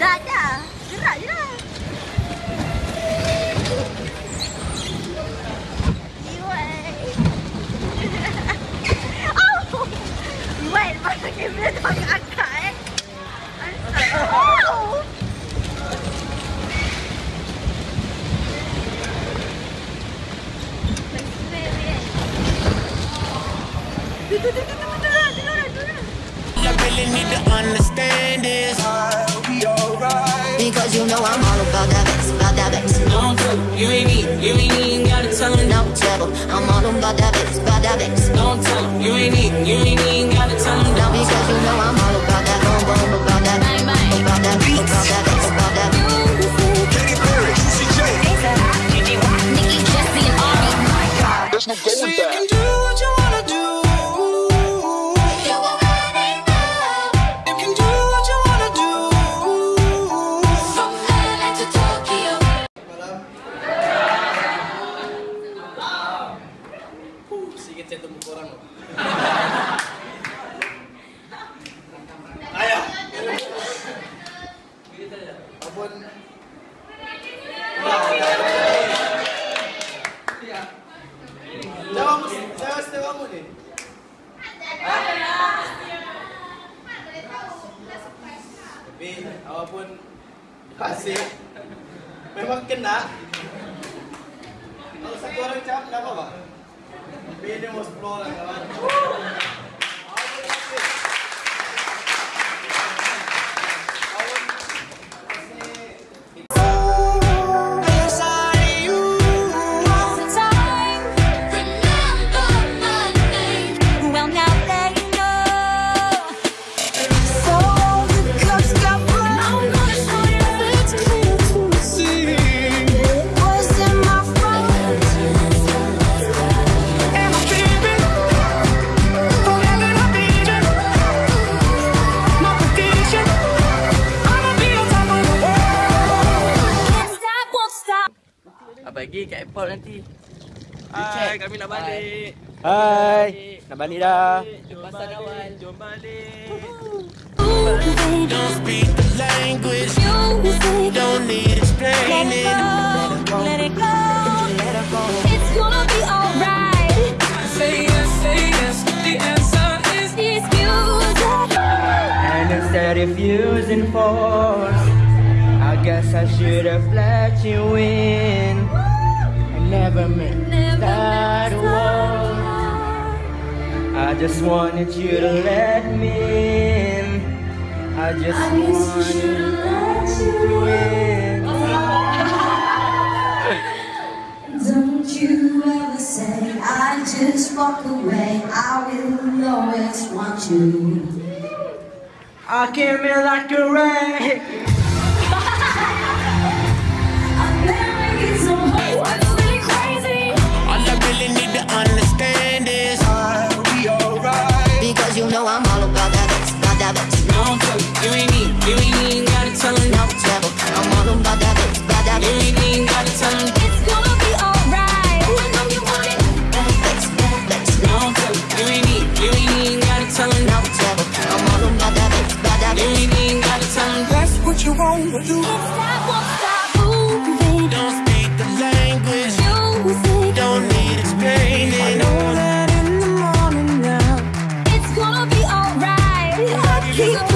Dah, dah. Gerak je lah. Wait, masa kamera tu agak angkat eh. Oh! Really need to understand is I'll be alright. Because you know I'm all about that bass, about that bass. Don't tell you ain't need, you ain't even gotta tell him. No trouble, I'm all about that bass, about that bass. Don't tell him, you ain't need, you ain't even gotta tell him. No, because you know I'm kamu ni. Tapi awak pun hasil memang kena. Kalau satu orang cakap tak apa-apa. Tapi dia mau 10 orang kawan. Airport nanti? Hai, kami nak balik. Hai, nak balik dah. Jom balik. Jom balik. Don't speak the language, Music. don't need Let it explaining. go, let it go. It's gonna be alright. Say yes, say yes. The answer is This music. And instead of using force, I guess I should have let you in. Never meant start a. I just wanted you to let me in. I just wanted you to let you in. Don't you ever say I just walk away. I will always want you. I came in like a wreck. Really need to understand is I'll be alright. Because you know I'm all about that bass, about that bass. Don't tell him, you ain't need, you ain't even gotta tell him. No trouble, I'm all about that bass, about that You ain't even gotta tell him. It's gonna be alright. Oh, I know you want it. Bass, bass. Don't tell him, you ain't need, you ain't even gotta tell him. No trouble, I'm all about that bass, about that You ain't even gotta tell him. That's what you wanna do. Can't stop, keep